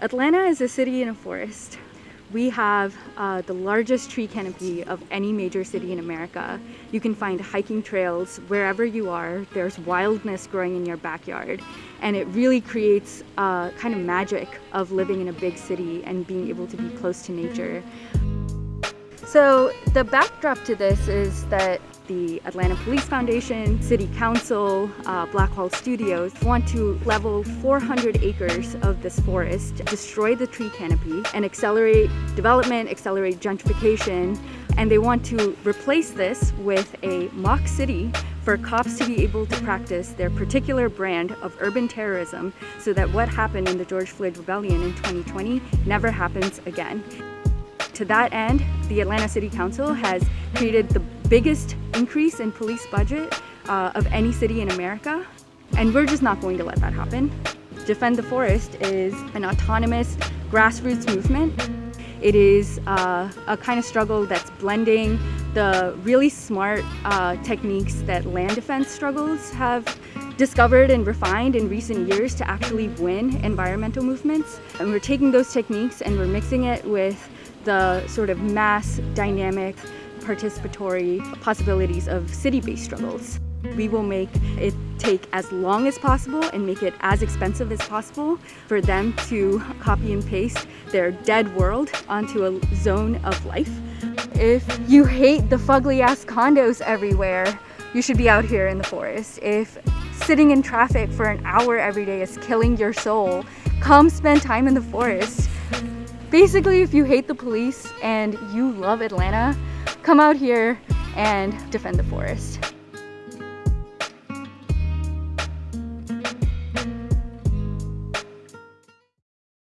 Atlanta is a city in a forest. We have uh, the largest tree canopy of any major city in America. You can find hiking trails wherever you are. There's wildness growing in your backyard. And it really creates a kind of magic of living in a big city and being able to be close to nature. So the backdrop to this is that the Atlanta Police Foundation, City Council, uh, Blackhall Studios want to level 400 acres of this forest, destroy the tree canopy, and accelerate development, accelerate gentrification, and they want to replace this with a mock city for cops to be able to practice their particular brand of urban terrorism so that what happened in the George Floyd Rebellion in 2020 never happens again. To that end, the Atlanta City Council has created the biggest increase in police budget uh, of any city in America, and we're just not going to let that happen. Defend the Forest is an autonomous grassroots movement. It is uh, a kind of struggle that's blending the really smart uh, techniques that land defense struggles have discovered and refined in recent years to actually win environmental movements. And we're taking those techniques and we're mixing it with the sort of mass, dynamic, participatory possibilities of city-based struggles. We will make it take as long as possible and make it as expensive as possible for them to copy and paste their dead world onto a zone of life. If you hate the fugly ass condos everywhere, you should be out here in the forest. If sitting in traffic for an hour every day is killing your soul, come spend time in the forest. Basically, if you hate the police and you love Atlanta, come out here and defend the forest.